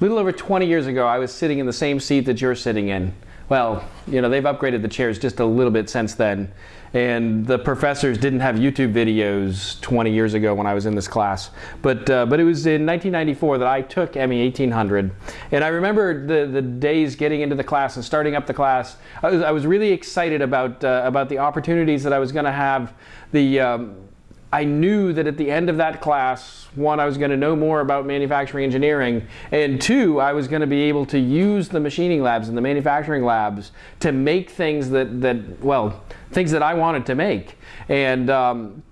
little over 20 years ago, I was sitting in the same seat that you're sitting in. Well, you know, they've upgraded the chairs just a little bit since then. And the professors didn't have YouTube videos 20 years ago when I was in this class. But, uh, but it was in 1994 that I took ME 1800. And I remember the, the days getting into the class and starting up the class. I was, I was really excited about, uh, about the opportunities that I was going to have, the, um, I knew that at the end of that class, one, I was going to know more about manufacturing engineering, and two, I was going to be able to use the machining labs and the manufacturing labs to make things that, that well, things that I wanted to make. And um,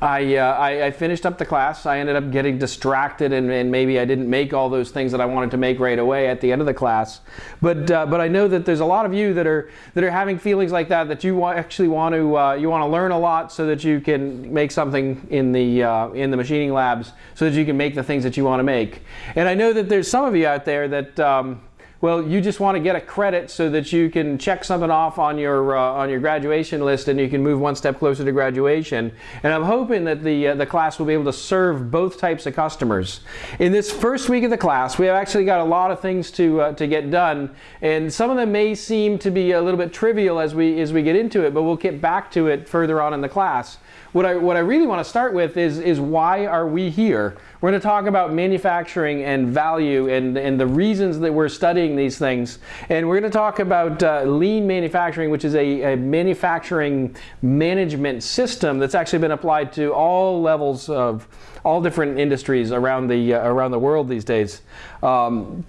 I, uh, I, I, finished up the class. I ended up getting distracted and, and, maybe I didn't make all those things that I wanted to make right away at the end of the class. But, uh, but I know that there's a lot of you that are, that are having feelings like that, that you actually want to, uh, you want to learn a lot so that you can make something in the, uh, in the machining labs so that you can make the things that you want to make. And I know that there's some of you out there that, um, well, you just want to get a credit so that you can check something off on your uh, on your graduation list and you can move one step closer to graduation. And I'm hoping that the uh, the class will be able to serve both types of customers. In this first week of the class, we have actually got a lot of things to uh, to get done, and some of them may seem to be a little bit trivial as we as we get into it, but we'll get back to it further on in the class. What I, what I really want to start with is, is why are we here? We're going to talk about manufacturing and value and, and the reasons that we're studying these things. And we're going to talk about uh, lean manufacturing, which is a, a, manufacturing management system that's actually been applied to all levels of all different industries around the, uh, around the world these days. Um,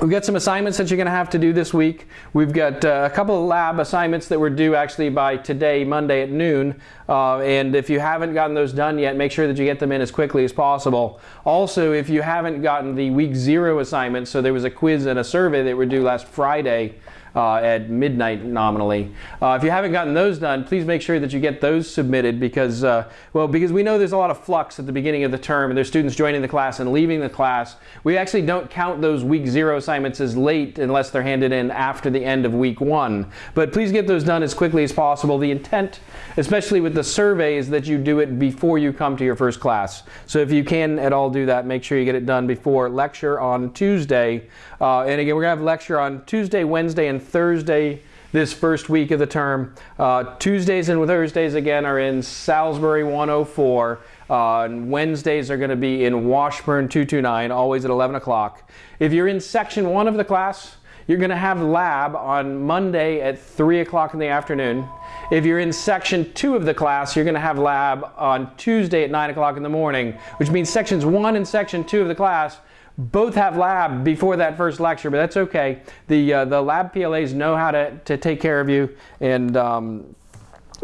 We've got some assignments that you're going to have to do this week. We've got uh, a couple of lab assignments that were due actually by today, Monday at noon. Uh, and if you haven't gotten those done yet, make sure that you get them in as quickly as possible. Also, if you haven't gotten the week zero assignments, so there was a quiz and a survey that were due last Friday, uh, at midnight nominally. Uh, if you haven't gotten those done, please make sure that you get those submitted because, uh, well, because we know there's a lot of flux at the beginning of the term and there's students joining the class and leaving the class. We actually don't count those week zero assignments as late unless they're handed in after the end of week one. But please get those done as quickly as possible. The intent, especially with the survey, is that you do it before you come to your first class. So if you can at all do that, make sure you get it done before lecture on Tuesday. Uh, and again, we're going to have lecture on Tuesday, Wednesday, and Thursday this first week of the term. Uh, Tuesdays and Thursdays again are in Salisbury 104. Uh, and Wednesdays are going to be in Washburn 229, always at 11 o'clock. If you're in section one of the class, you're going to have lab on Monday at 3 o'clock in the afternoon. If you're in section two of the class, you're going to have lab on Tuesday at 9 o'clock in the morning, which means sections one and section two of the class both have lab before that first lecture, but that's okay. The, uh, the lab PLAs know how to, to take care of you and, um,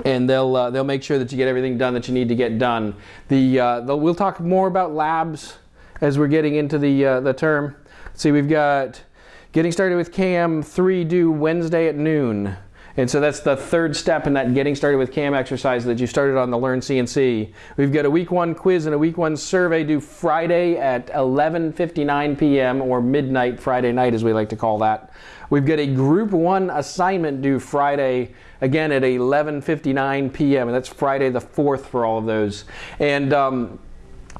and they'll, uh, they'll make sure that you get everything done that you need to get done. The, uh, the we'll talk more about labs as we're getting into the, uh, the term. See, we've got getting started with CAM 3 due Wednesday at noon. And so that's the third step in that getting started with CAM exercise that you started on the Learn CNC. We've got a week one quiz and a week one survey due Friday at 11.59 p.m. or midnight Friday night as we like to call that. We've got a group one assignment due Friday again at 11.59 p.m. and that's Friday the 4th for all of those. And um,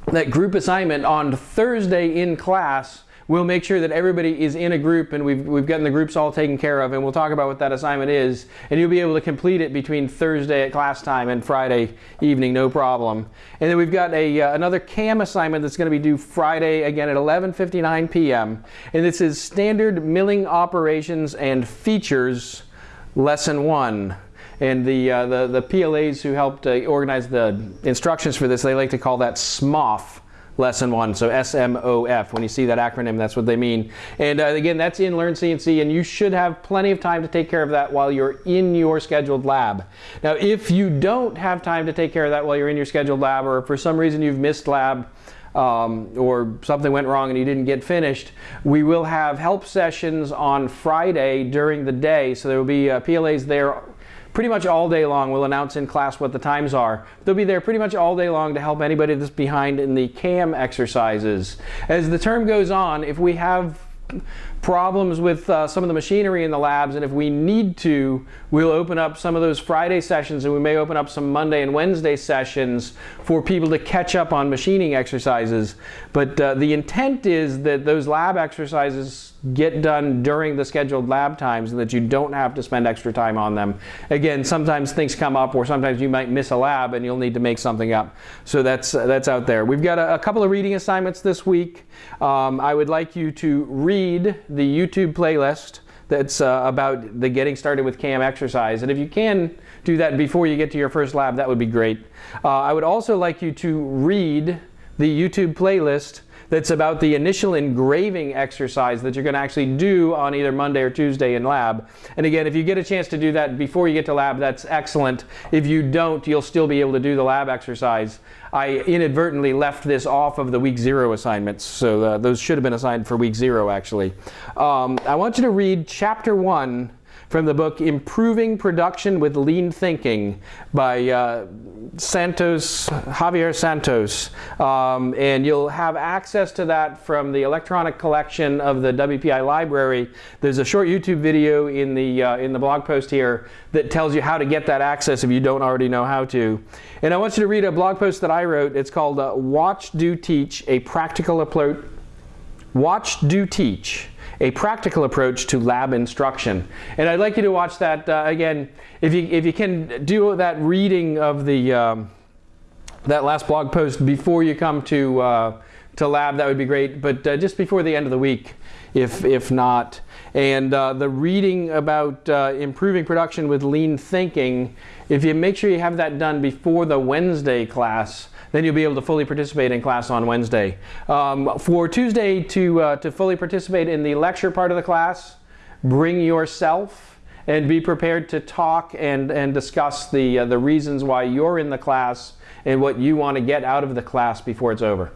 that group assignment on Thursday in class we'll make sure that everybody is in a group and we've, we've gotten the groups all taken care of and we'll talk about what that assignment is and you'll be able to complete it between Thursday at class time and Friday evening, no problem. And then we've got a, uh, another CAM assignment that's going to be due Friday again at 11.59 p.m. And this is Standard Milling Operations and Features Lesson 1. And the, uh, the, the PLAs who helped uh, organize the instructions for this, they like to call that SMOF lesson one. So S-M-O-F. When you see that acronym, that's what they mean. And uh, again, that's in Learn CNC, and you should have plenty of time to take care of that while you're in your scheduled lab. Now, if you don't have time to take care of that while you're in your scheduled lab, or for some reason you've missed lab, um, or something went wrong and you didn't get finished, we will have help sessions on Friday during the day. So there will be uh, PLAs there pretty much all day long. We'll announce in class what the times are. They'll be there pretty much all day long to help anybody that's behind in the CAM exercises. As the term goes on, if we have problems with uh, some of the machinery in the labs, and if we need to, we'll open up some of those Friday sessions, and we may open up some Monday and Wednesday sessions for people to catch up on machining exercises. But uh, the intent is that those lab exercises get done during the scheduled lab times and that you don't have to spend extra time on them. Again, sometimes things come up or sometimes you might miss a lab and you'll need to make something up. So that's, uh, that's out there. We've got a, a couple of reading assignments this week. Um, I would like you to read the YouTube playlist that's uh, about the getting started with CAM exercise. And if you can do that before you get to your first lab, that would be great. Uh, I would also like you to read the YouTube playlist that's about the initial engraving exercise that you're going to actually do on either Monday or Tuesday in lab. And again, if you get a chance to do that before you get to lab, that's excellent. If you don't, you'll still be able to do the lab exercise. I inadvertently left this off of the week zero assignments, so uh, those should have been assigned for week zero actually. Um, I want you to read chapter one from the book Improving Production with Lean Thinking by uh, Santos, Javier Santos. Um, and you'll have access to that from the electronic collection of the WPI library. There's a short YouTube video in the, uh, in the blog post here that tells you how to get that access if you don't already know how to. And I want you to read a blog post that I wrote. It's called uh, Watch, Do, Teach, a Practical Approach. Watch, Do, Teach a practical approach to lab instruction. And I'd like you to watch that uh, again. If you, if you can do that reading of the, um, that last blog post before you come to, uh, to lab, that would be great. But uh, just before the end of the week, if, if not. And uh, the reading about uh, improving production with lean thinking, if you make sure you have that done before the Wednesday class, then you'll be able to fully participate in class on Wednesday. Um, for Tuesday to, uh, to fully participate in the lecture part of the class, bring yourself and be prepared to talk and, and discuss the, uh, the reasons why you're in the class and what you want to get out of the class before it's over.